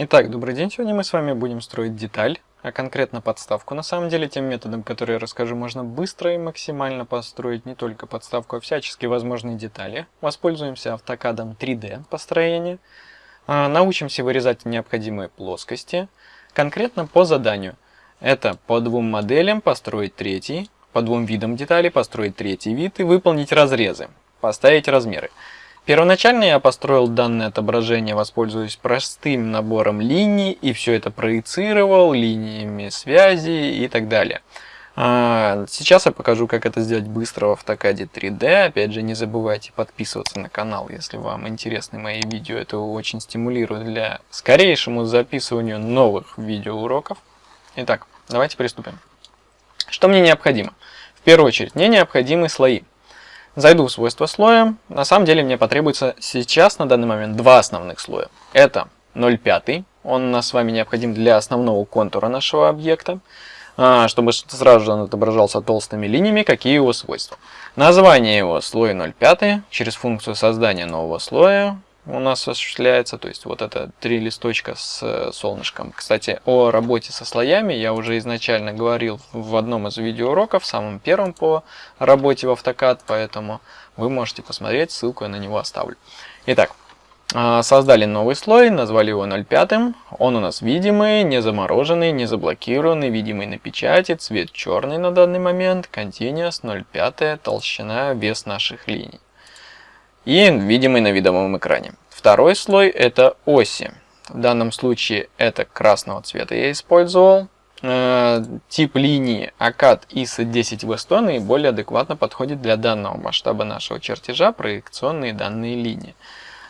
Итак, добрый день. Сегодня мы с вами будем строить деталь, а конкретно подставку. На самом деле, тем методом, который я расскажу, можно быстро и максимально построить не только подставку, а всяческие возможные детали. Воспользуемся автокадом 3D построения. А, научимся вырезать необходимые плоскости. Конкретно по заданию. Это по двум моделям построить третий, по двум видам деталей построить третий вид и выполнить разрезы, поставить размеры. Первоначально я построил данное отображение, воспользуясь простым набором линий, и все это проецировал линиями связи и так далее. А, сейчас я покажу, как это сделать быстро в автокаде 3D. Опять же, не забывайте подписываться на канал, если вам интересны мои видео. Это очень стимулирует для скорейшему записыванию новых видеоуроков. Итак, давайте приступим. Что мне необходимо? В первую очередь, мне необходимы слои. Зайду в свойства слоя. На самом деле мне потребуется сейчас на данный момент два основных слоя. Это 0,5. Он у нас с вами необходим для основного контура нашего объекта. А, чтобы сразу же он отображался толстыми линиями, какие его свойства. Название его слой 0,5 через функцию создания нового слоя у нас осуществляется, то есть вот это три листочка с э, солнышком. Кстати, о работе со слоями я уже изначально говорил в одном из видеоуроков, самым первым по работе в AutoCAD, поэтому вы можете посмотреть, ссылку я на него оставлю. Итак, а, создали новый слой, назвали его 0,5. Он у нас видимый, не замороженный, не заблокированный, видимый на печати, цвет черный на данный момент, Continuous 0,5, толщина, вес наших линий и видимый на видовом экране. Второй слой это оси. В данном случае это красного цвета я использовал. Э, тип линии ACAD ISO 10W100 наиболее адекватно подходит для данного масштаба нашего чертежа проекционные данные линии.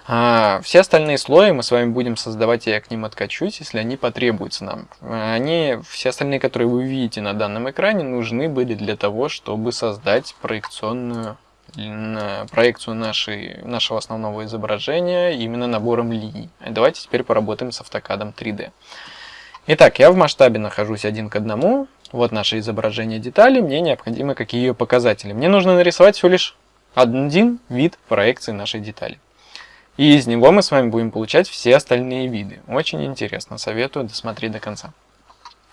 А все остальные слои мы с вами будем создавать, я к ним откачусь, если они потребуются нам. Они, все остальные, которые вы видите на данном экране, нужны были для того, чтобы создать проекционную проекцию нашей, нашего основного изображения именно набором линий. Давайте теперь поработаем с автокадом 3D. Итак, я в масштабе нахожусь один к одному. Вот наше изображение детали. Мне необходимы какие ее показатели. Мне нужно нарисовать всего лишь один вид проекции нашей детали. И из него мы с вами будем получать все остальные виды. Очень интересно, советую досмотреть до конца.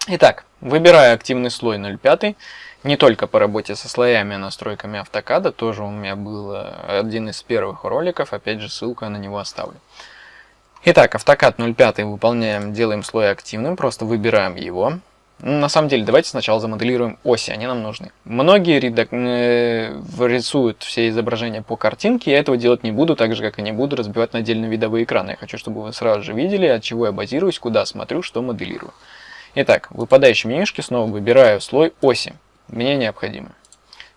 Итак, выбираю активный слой 0,5. Не только по работе со слоями и настройками автокада, тоже у меня был э, один из первых роликов, опять же ссылку я на него оставлю. Итак, автокад 0.5 выполняем, делаем слой активным, просто выбираем его. На самом деле, давайте сначала замоделируем оси, они нам нужны. Многие редак... Э, рисуют все изображения по картинке, я этого делать не буду, так же, как и не буду разбивать на отдельные видовые экраны. Я хочу, чтобы вы сразу же видели, от чего я базируюсь, куда смотрю, что моделирую. Итак, в выпадающем менюшке снова выбираю слой оси мне необходимы.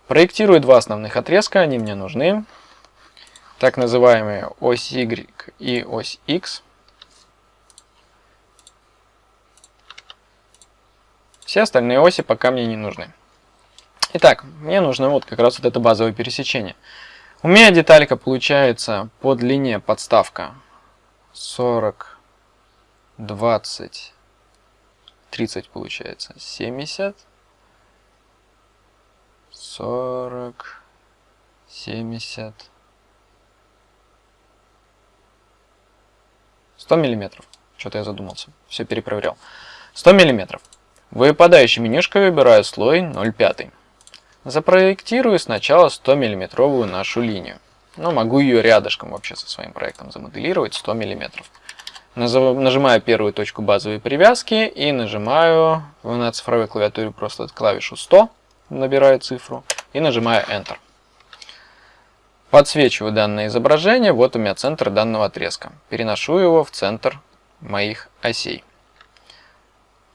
Проектирую два основных отрезка, они мне нужны. Так называемые ось Y и ось X. Все остальные оси пока мне не нужны. Итак, мне нужно вот как раз вот это базовое пересечение. У меня деталька получается по длине подставка 40, 20, 30 получается 70. 40, 70, 100 миллиметров. Что-то я задумался. Все перепроверял. 100 миллиметров. Выпадающей менюшкой выбираю слой 0,5. Запроектирую сначала 100 миллиметровую нашу линию. Но могу ее рядышком вообще со своим проектом замоделировать 100 миллиметров. Нажимаю первую точку базовой привязки и нажимаю на цифровой клавиатуре просто клавишу 100 набираю цифру и нажимаю Enter. Подсвечиваю данное изображение, вот у меня центр данного отрезка. Переношу его в центр моих осей.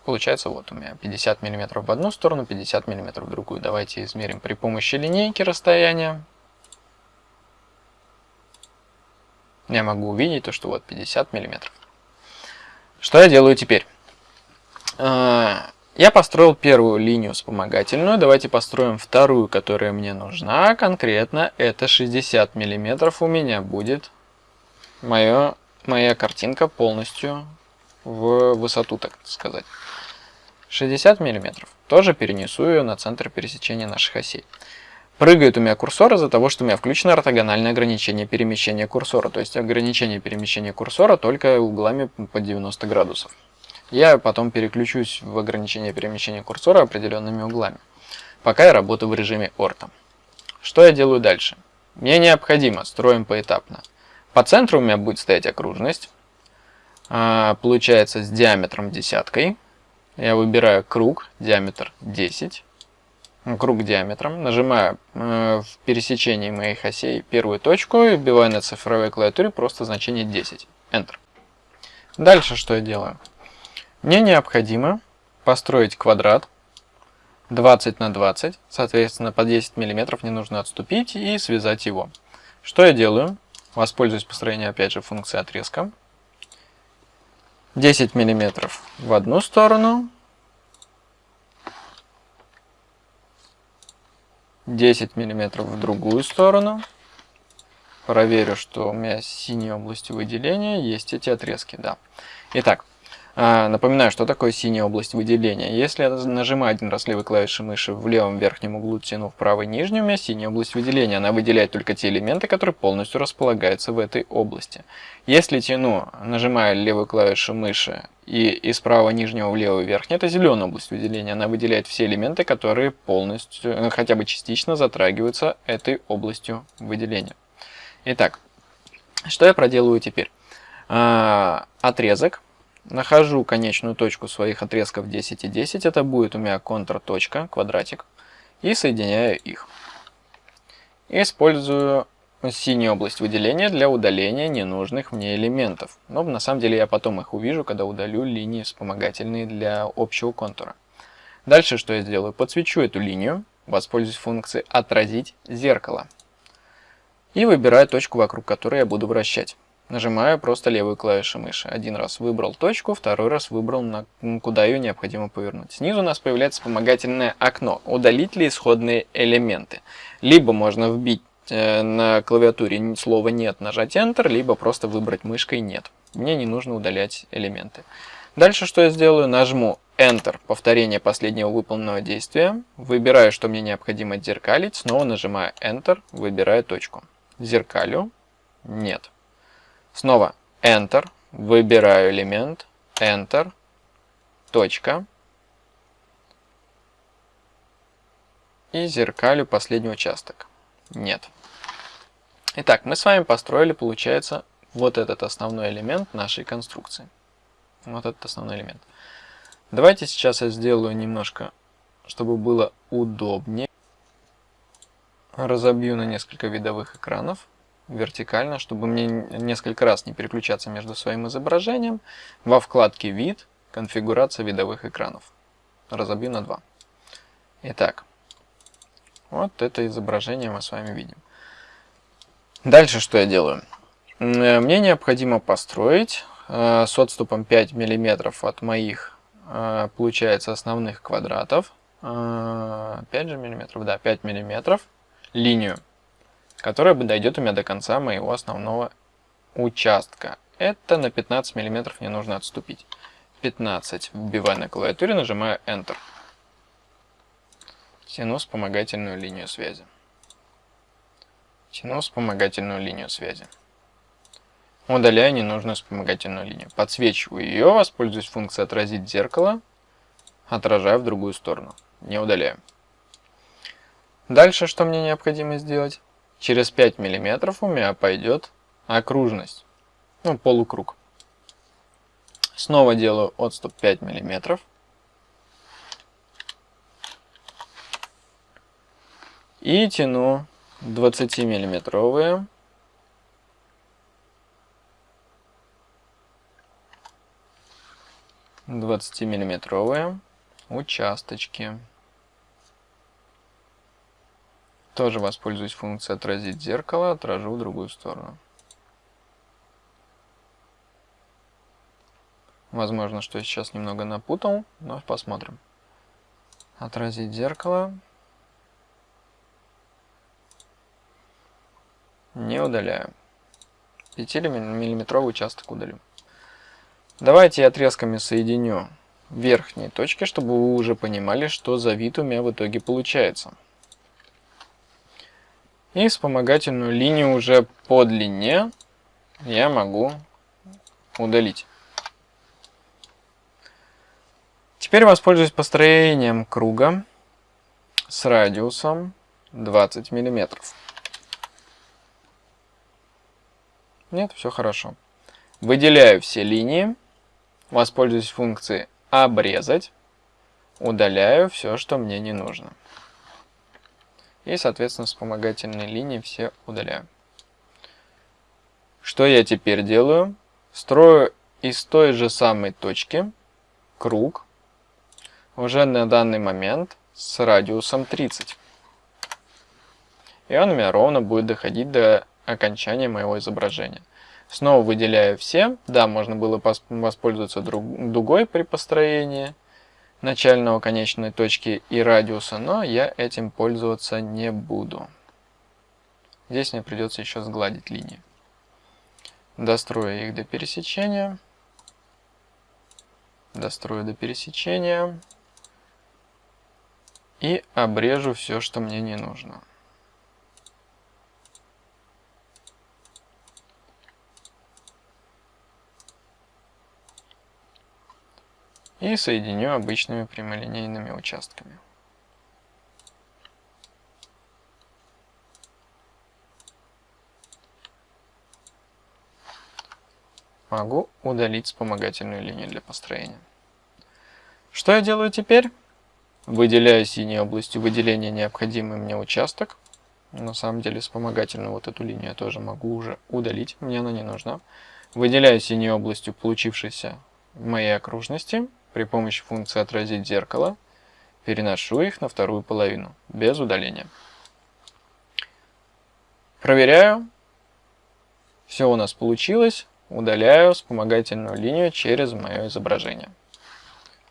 Получается вот у меня 50 мм в одну сторону, 50 мм в другую. Давайте измерим при помощи линейки расстояние. Я могу увидеть то, что вот 50 мм. Что я делаю теперь? А, я построил первую линию вспомогательную, давайте построим вторую, которая мне нужна. Конкретно это 60 миллиметров у меня будет моё, моя картинка полностью в высоту, так сказать. 60 миллиметров. Тоже перенесу ее на центр пересечения наших осей. Прыгает у меня курсор из-за того, что у меня включено ортогональное ограничение перемещения курсора. То есть ограничение перемещения курсора только углами по 90 градусов. Я потом переключусь в ограничение перемещения курсора определенными углами. Пока я работаю в режиме орта. Что я делаю дальше? Мне необходимо, строим поэтапно. По центру у меня будет стоять окружность. А, получается с диаметром десяткой. Я выбираю круг, диаметр 10 круг диаметром, нажимаю э, в пересечении моих осей первую точку и вбиваю на цифровой клавиатуре просто значение 10. Enter. Дальше что я делаю? Мне необходимо построить квадрат 20 на 20, соответственно по 10 мм не нужно отступить и связать его. Что я делаю? Воспользуюсь построением опять же функции отрезка. 10 мм в одну сторону, 10 мм в другую сторону. Проверю, что у меня синие области выделения есть эти отрезки. Да. Итак, напоминаю, что такое синяя область выделения. Если я нажимаю один раз левой клавишей мыши в левом верхнем углу, тяну в правый нижний, у меня синяя область выделения. Она выделяет только те элементы, которые полностью располагаются в этой области. Если тяну, нажимая левую клавишу мыши и из правого нижнего в левый верхний, это зеленая область выделения. Она выделяет все элементы, которые полностью, ну, хотя бы частично затрагиваются этой областью выделения. Итак, что я проделываю теперь? А, отрезок Нахожу конечную точку своих отрезков 10 и 10. Это будет у меня контрточка, квадратик. И соединяю их. Использую синюю область выделения для удаления ненужных мне элементов. Но на самом деле я потом их увижу, когда удалю линии вспомогательные для общего контура. Дальше что я сделаю? Подсвечу эту линию, воспользуюсь функцией «Отразить зеркало». И выбираю точку, вокруг которой я буду вращать. Нажимаю просто левую клавишу мыши. Один раз выбрал точку, второй раз выбрал, на, куда ее необходимо повернуть. Снизу у нас появляется вспомогательное окно. Удалить ли исходные элементы. Либо можно вбить э, на клавиатуре слово «нет», нажать Enter, либо просто выбрать мышкой «нет». Мне не нужно удалять элементы. Дальше что я сделаю? Нажму Enter, повторение последнего выполненного действия. Выбираю, что мне необходимо зеркалить. Снова нажимаю Enter, выбираю точку. Зеркалю. Нет. Снова Enter, выбираю элемент, Enter, точка. И зеркалю последний участок. Нет. Итак, мы с вами построили, получается, вот этот основной элемент нашей конструкции. Вот этот основной элемент. Давайте сейчас я сделаю немножко, чтобы было удобнее. Разобью на несколько видовых экранов вертикально, чтобы мне несколько раз не переключаться между своим изображением. Во вкладке «Вид» конфигурация видовых экранов. Разобью на два. Итак, вот это изображение мы с вами видим. Дальше что я делаю? Э, мне необходимо построить э, с отступом 5 мм от моих, э, получается, основных квадратов. 5 же миллиметров, да, 5 миллиметров линию которая дойдет у меня до конца моего основного участка. Это на 15 мм мне нужно отступить. 15 вбиваю на клавиатуре, нажимаю Enter. Тяну вспомогательную линию связи. Тяну вспомогательную линию связи. Удаляю ненужную вспомогательную линию. Подсвечиваю ее, воспользуюсь функцией «Отразить зеркало». Отражаю в другую сторону. Не удаляю. Дальше что мне необходимо сделать? Через 5 мм у меня пойдет окружность, ну полукруг. Снова делаю отступ 5 мм. И тяну 20 миллиметровые 20 миллиметровые участочки. Тоже воспользуюсь функцией «Отразить зеркало», отражу в другую сторону. Возможно, что я сейчас немного напутал, но посмотрим. Отразить зеркало. Не удаляю. 5-миллиметровый участок удалю. Давайте я отрезками соединю верхние точки, чтобы вы уже понимали, что за вид у меня в итоге получается. И вспомогательную линию уже по длине я могу удалить. Теперь воспользуюсь построением круга с радиусом 20 миллиметров. Нет, все хорошо. Выделяю все линии, воспользуюсь функцией «Обрезать», удаляю все, что мне не нужно. И, соответственно, вспомогательные линии все удаляю. Что я теперь делаю? Строю из той же самой точки круг, уже на данный момент с радиусом 30. И он у меня ровно будет доходить до окончания моего изображения. Снова выделяю все. Да, можно было воспользоваться дугой при построении начального конечной точки и радиуса, но я этим пользоваться не буду. Здесь мне придется еще сгладить линии. Дострою их до пересечения. Дострою до пересечения. И обрежу все, что мне не нужно. И соединю обычными прямолинейными участками. Могу удалить вспомогательную линию для построения. Что я делаю теперь? Выделяю синей областью выделения необходимый мне участок. На самом деле вспомогательную вот эту линию я тоже могу уже удалить, мне она не нужна. Выделяю синей областью получившейся моей окружности при помощи функции «Отразить зеркало» переношу их на вторую половину, без удаления. Проверяю. Все у нас получилось. Удаляю вспомогательную линию через мое изображение.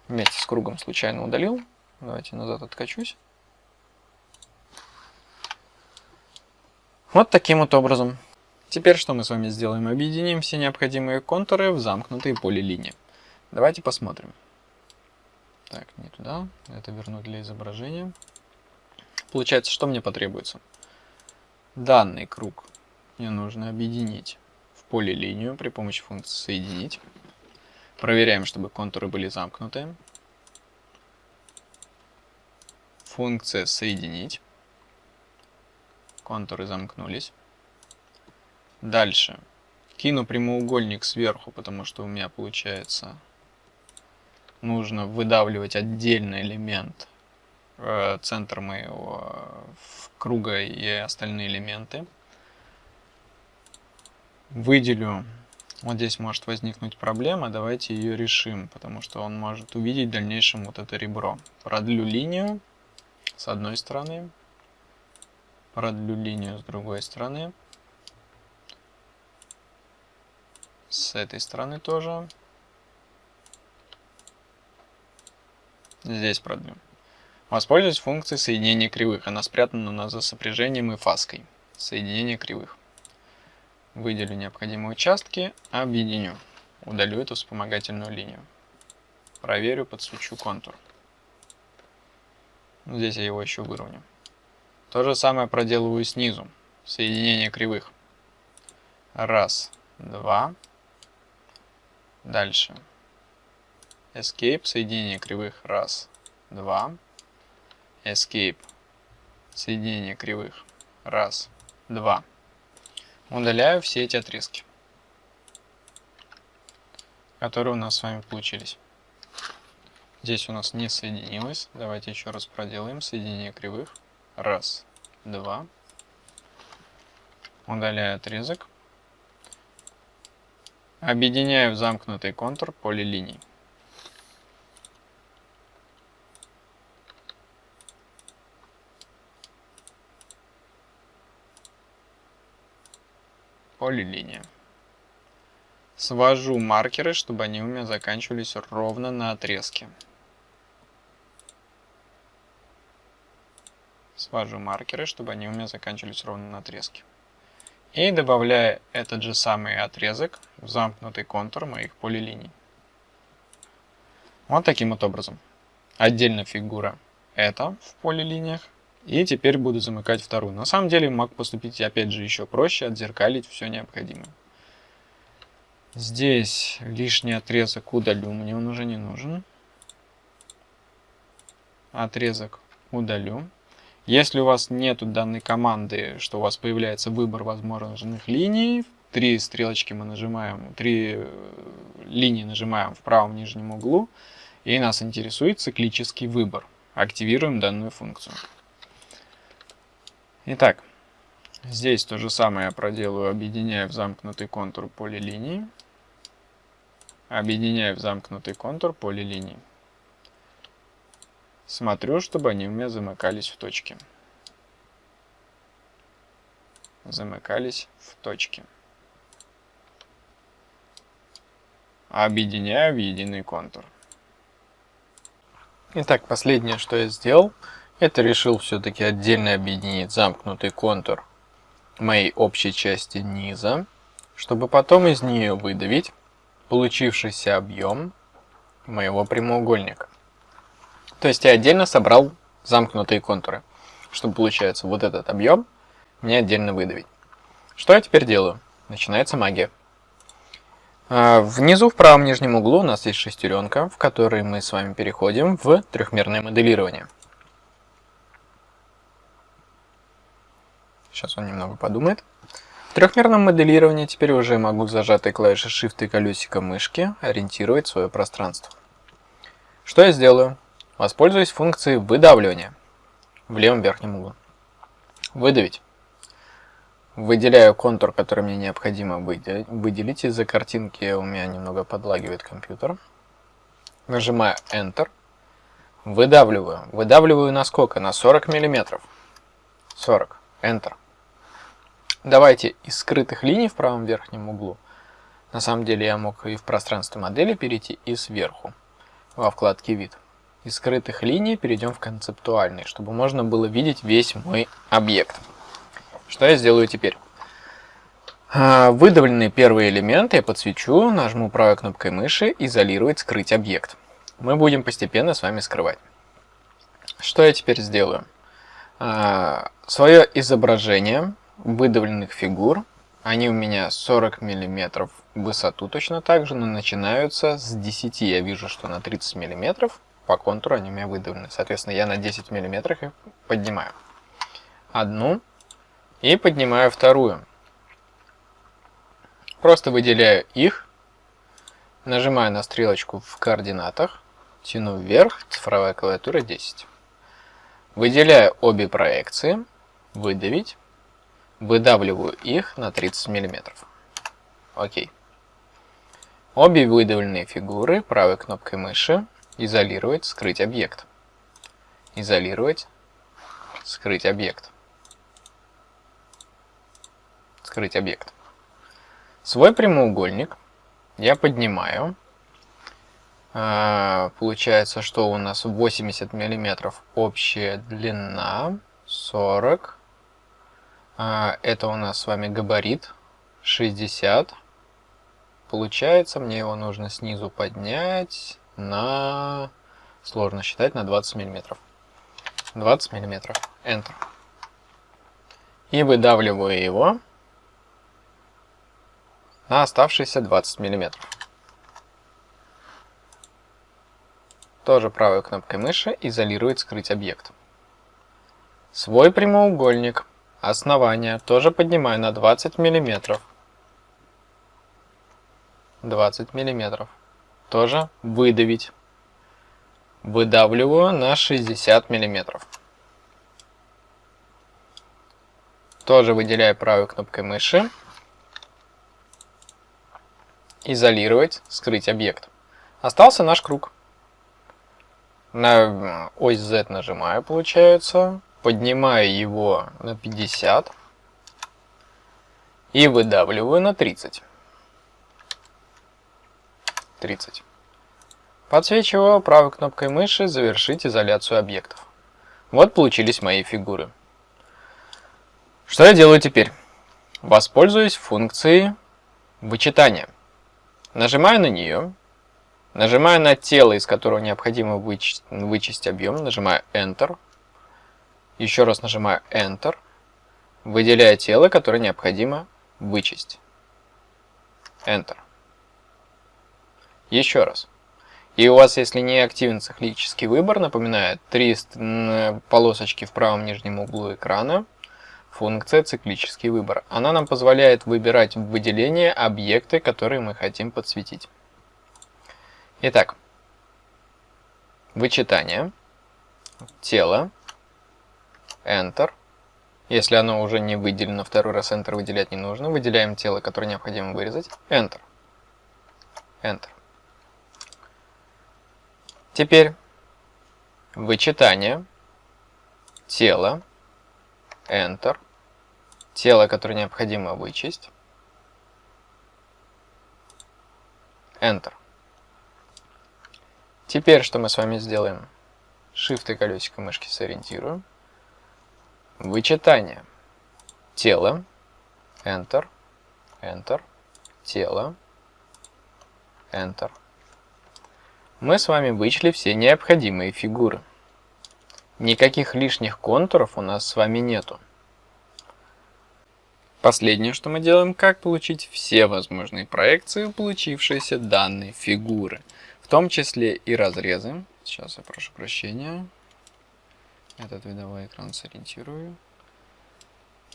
Вместе с кругом случайно удалил. Давайте назад откачусь. Вот таким вот образом. Теперь что мы с вами сделаем? Объединим все необходимые контуры в замкнутые полилинии. Давайте посмотрим. Так, не туда. Это вернуть для изображения. Получается, что мне потребуется? Данный круг мне нужно объединить в поле линию при помощи функции соединить. Проверяем, чтобы контуры были замкнуты. Функция соединить. Контуры замкнулись. Дальше. Кину прямоугольник сверху, потому что у меня получается нужно выдавливать отдельный элемент, э, центр моего круга и остальные элементы. Выделю, вот здесь может возникнуть проблема, давайте ее решим, потому что он может увидеть в дальнейшем вот это ребро. Продлю линию с одной стороны, продлю линию с другой стороны, с этой стороны тоже. Здесь продлю. Воспользуюсь функцией соединения кривых. Она спрятана у нас за сопряжением и фаской. Соединение кривых. Выделю необходимые участки, объединю. Удалю эту вспомогательную линию. Проверю, подсвечу контур. Здесь я его еще выровню. То же самое проделываю снизу. Соединение кривых. Раз, два. Дальше. Escape, соединение кривых, раз, два. Escape, соединение кривых, раз, два. Удаляю все эти отрезки, которые у нас с вами получились. Здесь у нас не соединилось. Давайте еще раз проделаем соединение кривых. Раз, два. Удаляю отрезок. Объединяю в замкнутый контур полилиний. Полилиния. Свожу маркеры, чтобы они у меня заканчивались ровно на отрезке. Свожу маркеры, чтобы они у меня заканчивались ровно на отрезке. И добавляю этот же самый отрезок в замкнутый контур моих полилиний. Вот таким вот образом. Отдельно фигура это в полилиниях, И теперь буду замыкать вторую. На самом деле мог поступить опять же еще проще, отзеркалить все необходимое. Здесь лишний отрезок удалю, мне он уже не нужен. Отрезок удалю. Если у вас нету данной команды, что у вас появляется выбор возможных линий, три стрелочки мы нажимаем, три э, линии нажимаем в правом нижнем углу, и нас интересует циклический выбор. Активируем данную функцию. Итак, здесь то же самое я проделаю, объединяя в замкнутый контур поле линии. Объединяю в замкнутый контур поле линий. Смотрю, чтобы они у меня замыкались в точке. Замыкались в точке. Объединяю в единый контур. Итак, последнее, что я сделал, это решил все-таки отдельно объединить замкнутый контур моей общей части низа, чтобы потом из нее выдавить получившийся объем моего прямоугольника. То есть я отдельно собрал замкнутые контуры, чтобы получается вот этот объем мне отдельно выдавить. Что я теперь делаю? Начинается магия. А, внизу в правом нижнем углу у нас есть шестеренка, в которой мы с вами переходим в трехмерное моделирование. Сейчас он немного подумает. В трехмерном моделировании теперь уже могу зажатой клавишей Shift и колесико мышки ориентировать свое пространство. Что я сделаю? Воспользуюсь функцией выдавливания в левом верхнем углу. Выдавить. Выделяю контур, который мне необходимо выделить. Из-за картинки у меня немного подлагивает компьютер. Нажимаю Enter. Выдавливаю. Выдавливаю на сколько? На 40 мм. 40. Enter. Давайте из скрытых линий в правом верхнем углу. На самом деле я мог и в пространстве модели перейти, и сверху, во вкладке «Вид». Из скрытых линий перейдем в концептуальный, чтобы можно было видеть весь мой объект. Что я сделаю теперь? А, выдавленные первые элементы я подсвечу, нажму правой кнопкой мыши «Изолировать, скрыть объект». Мы будем постепенно с вами скрывать. Что я теперь сделаю? А, Свое изображение выдавленных фигур, они у меня 40 мм в высоту точно так же, но начинаются с 10. Я вижу, что на 30 мм по контуру они у меня выдавлены. Соответственно, я на 10 мм их поднимаю. Одну и поднимаю вторую. Просто выделяю их, нажимаю на стрелочку в координатах, тяну вверх, цифровая клавиатура 10. Выделяю обе проекции, выдавить, выдавливаю их на 30 мм. Окей. Обе выдавленные фигуры правой кнопкой мыши Изолировать, скрыть объект. Изолировать, скрыть объект. Скрыть объект. Свой прямоугольник я поднимаю. А, получается, что у нас 80 миллиметров общая длина, 40. А, это у нас с вами габарит 60. Получается, мне его нужно снизу поднять на... Сложно считать, на 20 миллиметров. 20 миллиметров. Enter. И выдавливаю его на оставшиеся 20 миллиметров. Тоже правой кнопкой мыши изолировать скрыть объект. Свой прямоугольник основания тоже поднимаю на 20 миллиметров. 20 миллиметров тоже выдавить. Выдавливаю на 60 миллиметров. Тоже выделяю правой кнопкой мыши. Изолировать, скрыть объект. Остался наш круг. На ось Z нажимаю, получается. Поднимаю его на 50. И выдавливаю на 30. 30. Подсвечиваю правой кнопкой мыши «Завершить изоляцию объектов». Вот получились мои фигуры. Что я делаю теперь? Воспользуюсь функцией вычитания. Нажимаю на нее, нажимаю на тело, из которого необходимо вычесть, вычесть объем, нажимаю Enter, Еще раз нажимаю Enter, выделяя тело, которое необходимо вычесть. Enter. Еще раз. И у вас, если не активен циклический выбор, напоминаю, три полосочки в правом нижнем углу экрана, функция циклический выбор. Она нам позволяет выбирать выделение объекты, которые мы хотим подсветить. Итак, вычитание, тело, Enter. Если оно уже не выделено, второй раз Enter выделять не нужно. Выделяем тело, которое необходимо вырезать. Enter. Enter. Теперь вычитание, тело, Enter, тело, которое необходимо вычесть, Enter. Теперь что мы с вами сделаем? Shift и колесико мышки сориентируем. Вычитание. Тело. Enter. Enter. Тело. Enter. Мы с вами вычли все необходимые фигуры. Никаких лишних контуров у нас с вами нету. Последнее, что мы делаем, как получить все возможные проекции получившиеся данной фигуры, в том числе и разрезы. Сейчас я прошу прощения. Этот видовой экран сориентирую.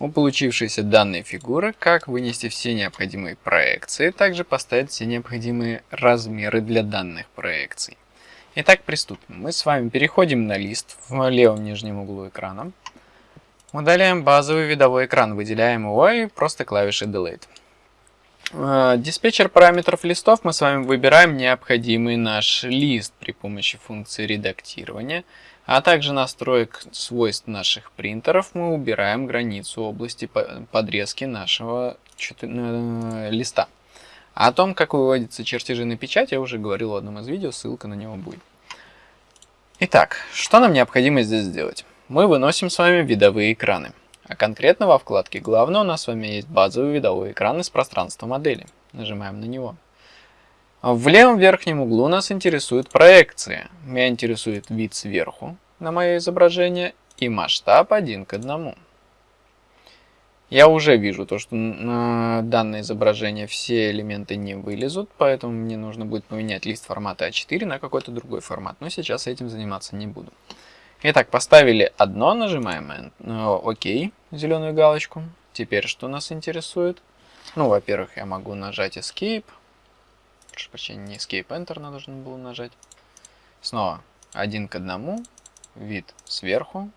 У получившейся данной фигуры, как вынести все необходимые проекции, также поставить все необходимые размеры для данных проекций. Итак, приступим. Мы с вами переходим на лист в левом нижнем углу экрана. Удаляем базовый видовой экран, выделяем его и просто клавишей Delete. Э, диспетчер параметров листов мы с вами выбираем необходимый наш лист при помощи функции редактирования, а также настроек свойств наших принтеров мы убираем границу области подрезки нашего э, листа. О том, как выводятся чертежи на печать, я уже говорил в одном из видео, ссылка на него будет. Итак, что нам необходимо здесь сделать? Мы выносим с вами видовые экраны. А конкретно во вкладке «Главное» у нас с вами есть базовый видовой экран из пространства модели. Нажимаем на него. В левом верхнем углу нас интересует проекция. Меня интересует вид сверху на мое изображение и масштаб один к одному. Я уже вижу то, что на данное изображение все элементы не вылезут, поэтому мне нужно будет поменять лист формата А4 на какой-то другой формат, но сейчас этим заниматься не буду. Итак, поставили одно, нажимаем ОК, зеленую галочку. Теперь что нас интересует? Ну, во-первых, я могу нажать Escape. Прошу прощения, не Escape, Enter надо нужно было нажать. Снова один к одному, вид сверху,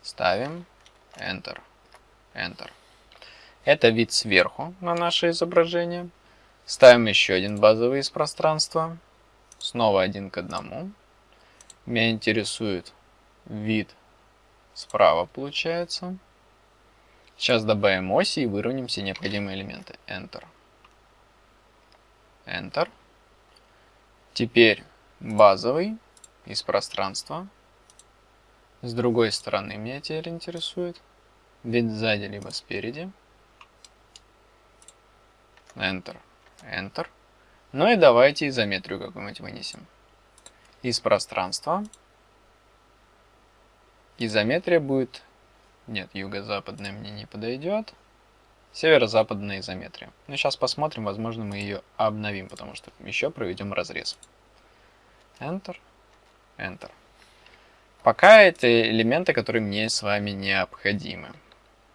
ставим Enter, Enter. Это вид сверху на наше изображение. Ставим еще один базовый из пространства. Снова один к одному. Меня интересует вид справа получается. Сейчас добавим оси и выровняем все необходимые элементы. Enter. Enter. Теперь базовый из пространства. С другой стороны меня теперь интересует. Вид сзади либо спереди. Enter. Enter. Ну и давайте изометрию какую-нибудь вынесем. Из пространства Изометрия будет... Нет, юго-западная мне не подойдет. Северо-западная изометрия. Ну, сейчас посмотрим, возможно, мы ее обновим, потому что еще проведем разрез. Enter, Enter. Пока это элементы, которые мне с вами необходимы.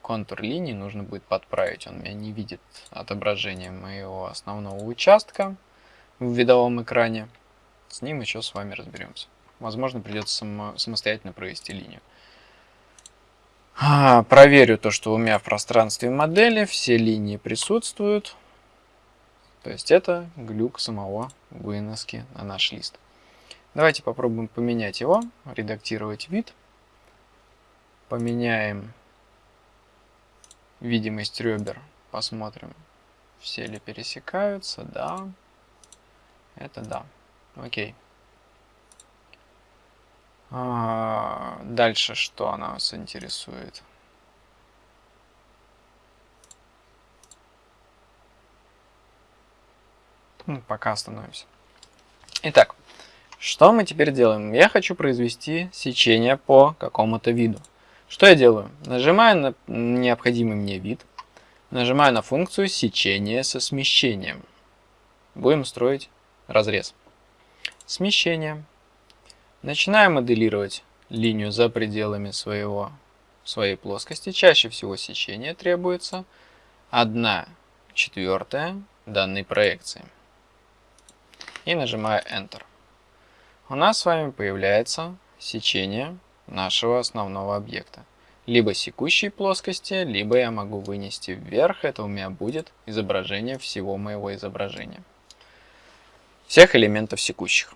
Контур линии нужно будет подправить, он меня не видит отображение моего основного участка в видовом экране. С ним еще с вами разберемся. Возможно, придется само, самостоятельно провести линию. А, проверю то, что у меня в пространстве модели все линии присутствуют. То есть это глюк самого выноски на наш лист. Давайте попробуем поменять его, редактировать вид. Поменяем видимость ребер, посмотрим, все ли пересекаются, да, это да, окей. А, дальше что нас интересует? Ну, пока остановимся. Итак, что мы теперь делаем? Я хочу произвести сечение по какому-то виду. Что я делаю? Нажимаю на необходимый мне вид, нажимаю на функцию сечения со смещением. Будем строить разрез. Смещение. Начинаем моделировать линию за пределами своего, своей плоскости. Чаще всего сечение требуется 1 четвертая данной проекции. И нажимаю Enter. У нас с вами появляется сечение нашего основного объекта. Либо секущей плоскости, либо я могу вынести вверх, это у меня будет изображение всего моего изображения. Всех элементов секущих.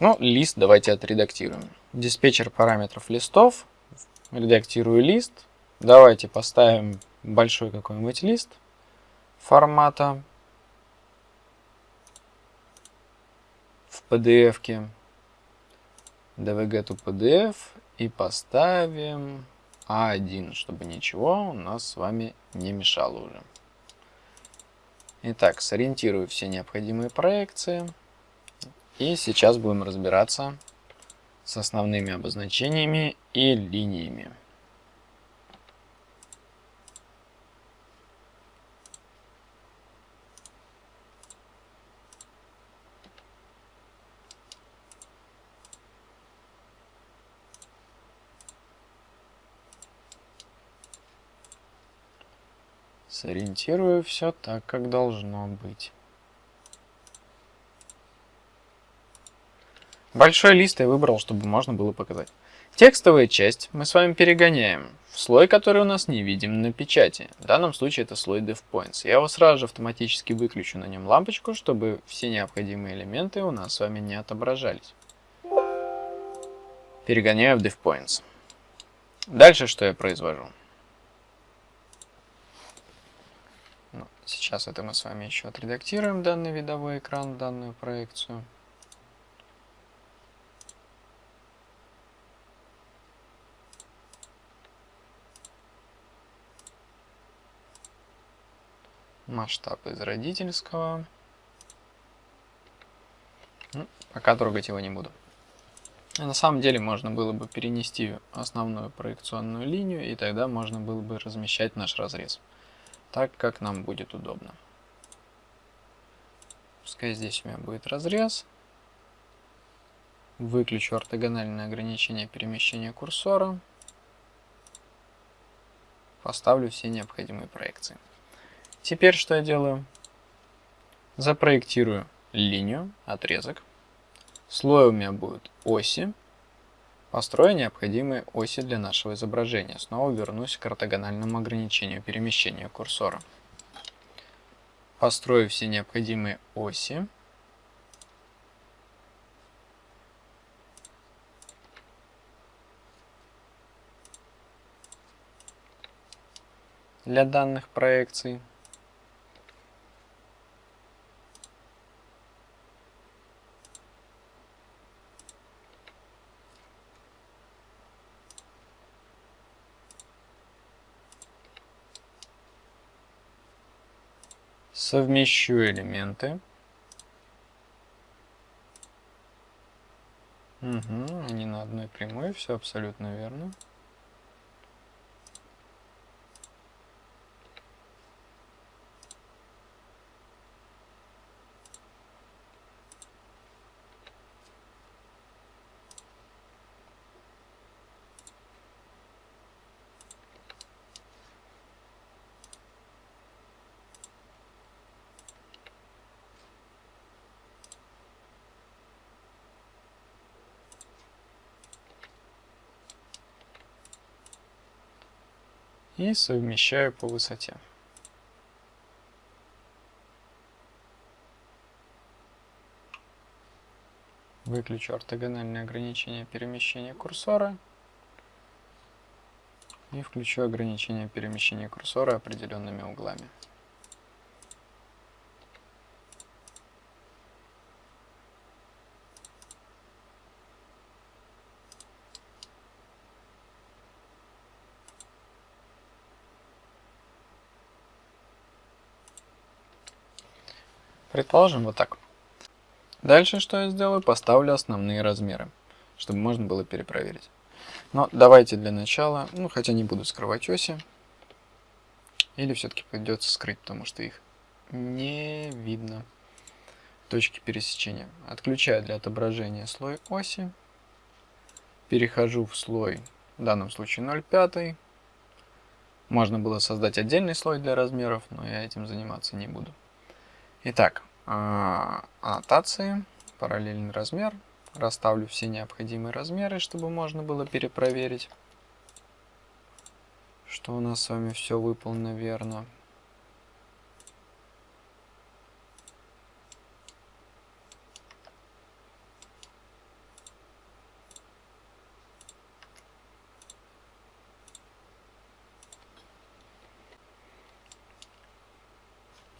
Ну, лист давайте отредактируем. Диспетчер параметров листов. Редактирую лист. Давайте поставим большой какой-нибудь лист формата в PDF. -ке dvg to pdf и поставим a1, чтобы ничего у нас с вами не мешало уже. Итак, сориентирую все необходимые проекции. И сейчас будем разбираться с основными обозначениями и линиями. Сориентирую все так, как должно быть. Большой лист я выбрал, чтобы можно было показать. Текстовая часть мы с вами перегоняем в слой, который у нас не видим на печати. В данном случае это слой DevPoints. Я его сразу же автоматически выключу на нем лампочку, чтобы все необходимые элементы у нас с вами не отображались. Перегоняю в DevPoints. Дальше что я произвожу? Сейчас это мы с вами еще отредактируем данный видовой экран, данную проекцию. Масштаб из родительского. Ну, пока трогать его не буду. На самом деле можно было бы перенести основную проекционную линию, и тогда можно было бы размещать наш разрез так, как нам будет удобно. Пускай здесь у меня будет разрез. Выключу ортогональное ограничение перемещения курсора. Поставлю все необходимые проекции. Теперь что я делаю? Запроектирую линию, отрезок. Слой у меня будут оси. Построю необходимые оси для нашего изображения. Снова вернусь к ортогональному ограничению перемещения курсора. Построю все необходимые оси. для данных проекций. Совмещу элементы. Угу, они на одной прямой, все абсолютно верно. И совмещаю по высоте. Выключу ортогональное ограничение перемещения курсора и включу ограничение перемещения курсора определенными углами. Предположим вот так. Дальше что я сделаю? Поставлю основные размеры, чтобы можно было перепроверить. Но давайте для начала, ну хотя не буду скрывать оси. Или все-таки придется скрыть, потому что их не видно. Точки пересечения. Отключаю для отображения слой оси. Перехожу в слой, в данном случае 0,5. Можно было создать отдельный слой для размеров, но я этим заниматься не буду. Итак, а, аннотации, параллельный размер. Расставлю все необходимые размеры, чтобы можно было перепроверить, что у нас с вами все выполнено верно.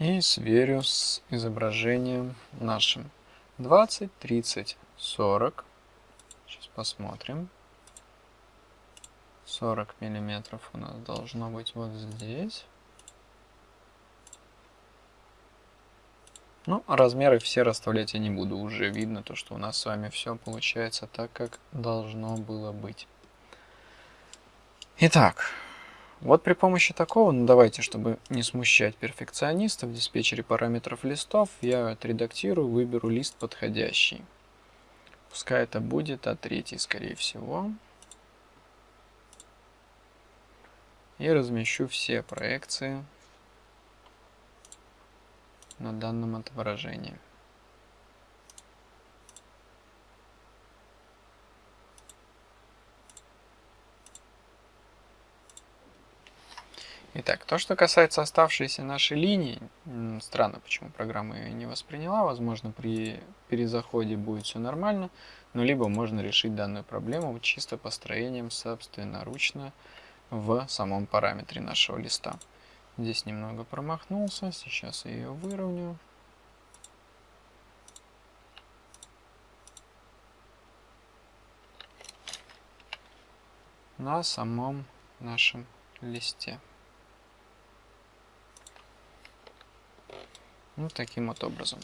И сверю с изображением нашим. 20, 30, 40. Сейчас посмотрим. 40 миллиметров у нас должно быть вот здесь. Ну, размеры все расставлять я не буду. Уже видно то, что у нас с вами все получается так, как должно было быть. Итак, вот при помощи такого, ну давайте, чтобы не смущать перфекционистов, в диспетчере параметров листов я отредактирую, выберу лист подходящий. Пускай это будет А3, скорее всего. И размещу все проекции на данном отображении. Итак, то, что касается оставшейся нашей линии, странно, почему программа ее не восприняла, возможно, при перезаходе будет все нормально, но либо можно решить данную проблему чисто построением собственноручно в самом параметре нашего листа. Здесь немного промахнулся, сейчас я ее выровняю. на самом нашем листе. Ну, таким вот образом.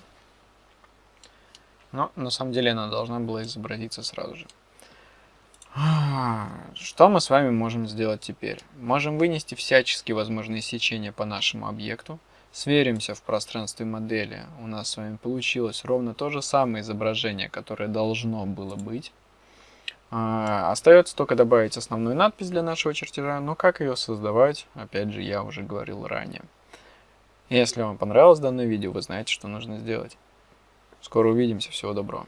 Но на самом деле она должна была изобразиться сразу же. Что мы с вами можем сделать теперь? Можем вынести всяческие возможные сечения по нашему объекту. Сверимся в пространстве модели. У нас с вами получилось ровно то же самое изображение, которое должно было быть. А, остается только добавить основную надпись для нашего чертежа, но как ее создавать, опять же, я уже говорил ранее. Если вам понравилось данное видео, вы знаете, что нужно сделать. Скоро увидимся. Всего доброго.